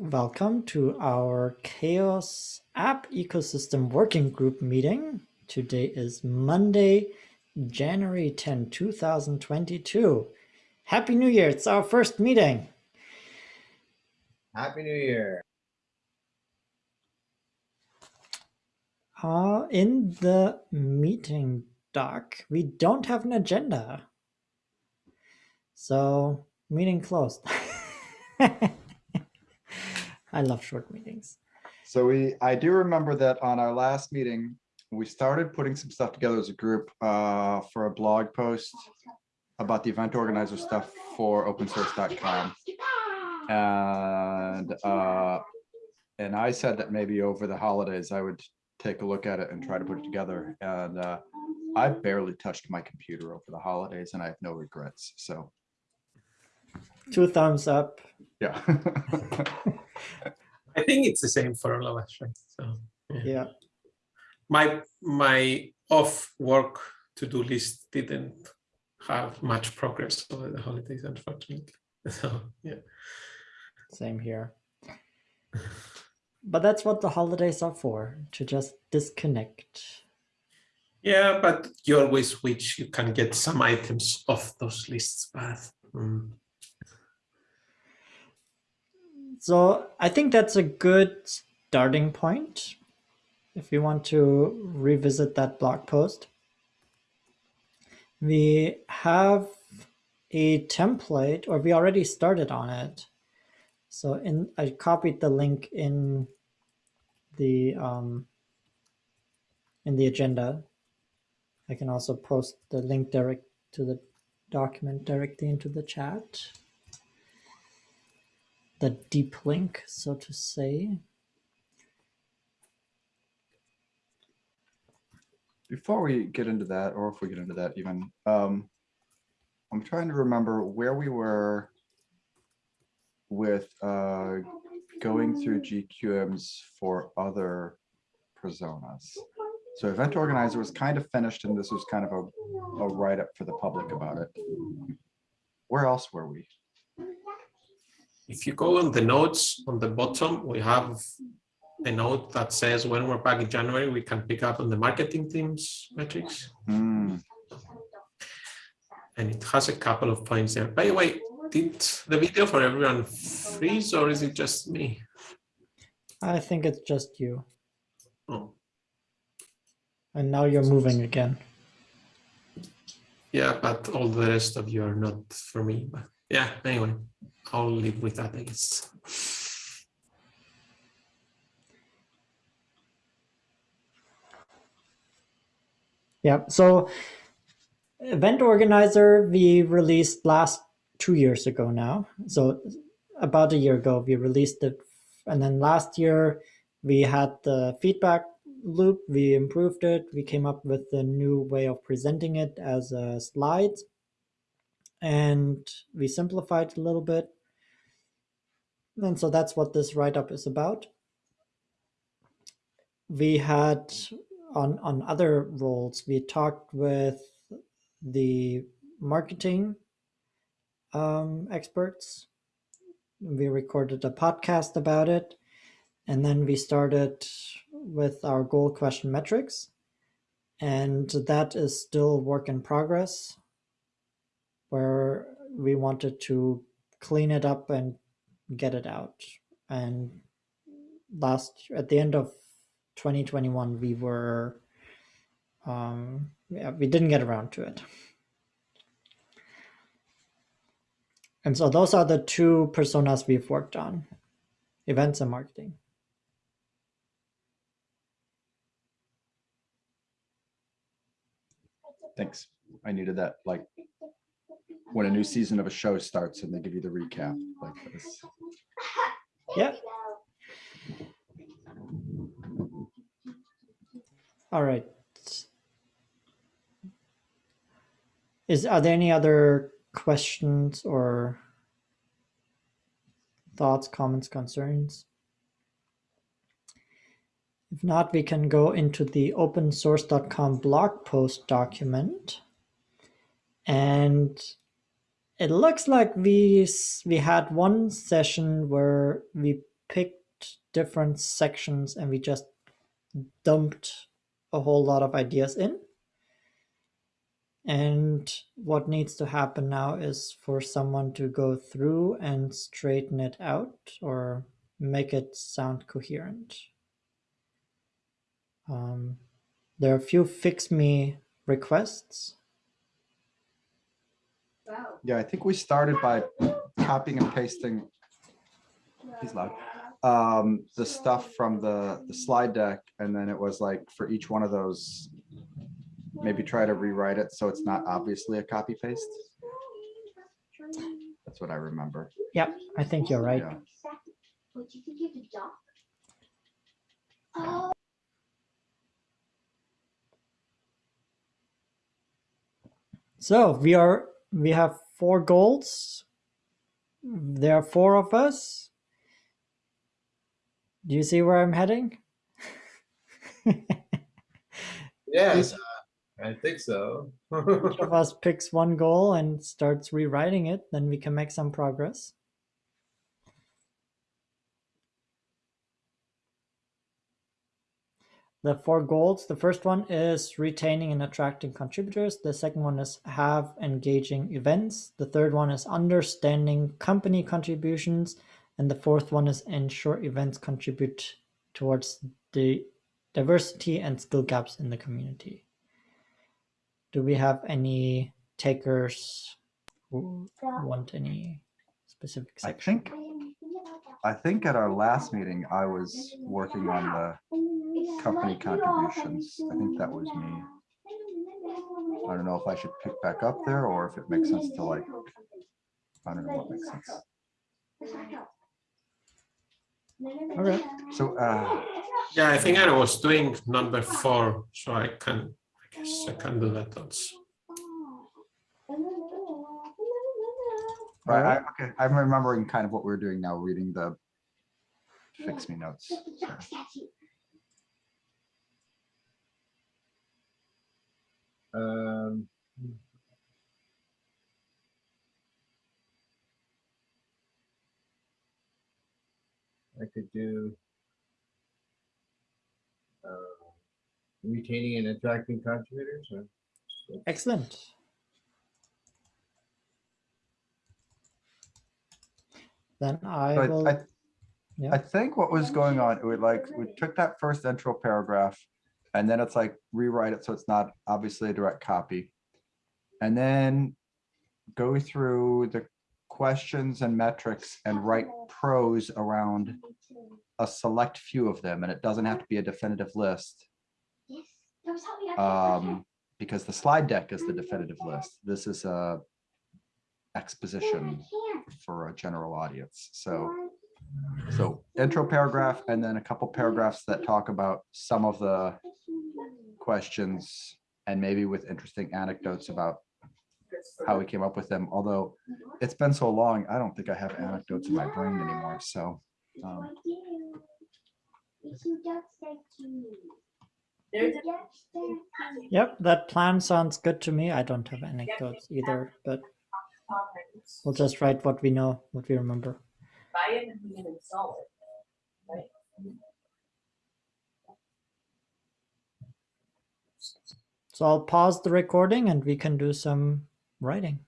Welcome to our CHAOSS App Ecosystem Working Group meeting. Today is Monday, January 10, 2022. Happy New Year, it's our first meeting. Happy New Year. Uh, in the meeting doc, we don't have an agenda. So, meeting closed. I love short meetings. So we, I do remember that on our last meeting, we started putting some stuff together as a group uh, for a blog post about the event organizer stuff for opensource.com. And uh, and I said that maybe over the holidays I would take a look at it and try to put it together. And uh, I barely touched my computer over the holidays and I have no regrets. So Two thumbs up. yeah. I think it's the same for all of us, right? So yeah. Yeah. My my off work to-do list didn't have much progress over the holidays, unfortunately. So yeah. Same here. But that's what the holidays are for, to just disconnect. Yeah, but you always wish you can get some items off those lists, but mm, So I think that's a good starting point if you want to revisit that blog post. We have a template, or we already started on it. So in I copied the link in the um, in the agenda. I can also post the link direct to the document directly into the chat the deep link, so to say. Before we get into that, or if we get into that even, um, I'm trying to remember where we were with uh, going through GQMs for other personas. So event organizer was kind of finished and this was kind of a, a write-up for the public about it. Where else were we? If you go on the notes on the bottom, we have a note that says when we're back in January, we can pick up on the marketing teams metrics. Hmm, And it has a couple of points there. By the way, did the video for everyone freeze or is it just me? I think it's just you. Oh, And now you're moving again. yeah, but all the rest of you are not for me. But yeah, anyway, I'll leave with that, I guess. Yeah, so event organizer we released last two years ago now. So about a year ago we released it and then last year we had the feedback loop, we improved it, we came up with a new way of presenting it as a slides and we simplified a little bit. And so that's what this write-up is about. We had on, on other roles, we talked with the marketing um, experts. We recorded a podcast about it. And then we started with our goal question metrics. And that is still work in progress, where we wanted to clean it up and get it out. And last at the end of 2021, we were um, yeah, we didn't get around to it. And so those are the two personas we've worked on, events and marketing. thanks. I needed that, like, when a new season of a show starts and they give you the recap, like this. Yeah. All right. Is are there any other questions or thoughts, comments, concerns? If not, we can go into the opensource.com blog post document. And it looks like we we had one session where we picked different sections and we just dumped a whole lot of ideas in. And what needs to happen now is for someone to go through and straighten it out or make it sound coherent. Um, there are a few fix me requests. Yeah, I think we started by copying and pasting. He's loud. Um, the stuff from the, the slide deck, and then it was like for each one of those, maybe try to rewrite it so it's not obviously a copy paste. That's what I remember. Yep, I think you're right. Yeah. What you think you have a dog? So we are we have four goals. There are four of us. Do you see where I'm heading? Yes, I think so. Each of us picks one goal and starts rewriting it, then we can make some progress. The four goals. The first one is retaining and attracting contributors. The second one is have engaging events. The third one is understanding company contributions. And the fourth one is ensure events contribute towards the diversity and skill gaps in the community. Do we have any takers who want any specific I section? think, I think at our last meeting, I was working on the company contributions. I think that was me. I don't know if I should pick back up there or if it makes sense to like, I don't know what makes sense. Okay. So, uh, Yeah, I think I was doing number four, so I can, I guess I can do that also. right, I, okay, I'm remembering kind of what we're doing now, reading the fix me notes. so. Um, I could do uh, retaining and attracting contributors. or- Excellent. Then I So will. I, I, yeah. I think what was going on, it would like, we took that first intro paragraph and then it's like rewrite it so it's not obviously a direct copy. And then go through the questions and metrics and write prose around a select few of them, and it doesn't have to be a definitive list. Um, because the slide deck is the definitive list. This is a exposition for a general audience. So, so intro paragraph and then a couple paragraphs that talk about some of the questions and maybe with interesting anecdotes about how we came up with them. Although it's been so long, I don't think I have anecdotes in my brain anymore. So, um, There's Yep, that plan sounds good to me. I don't have anecdotes either, but we'll just write what we know, what we remember. buy it and we can install it. Right? So I'll pause the recording and we can do some writing.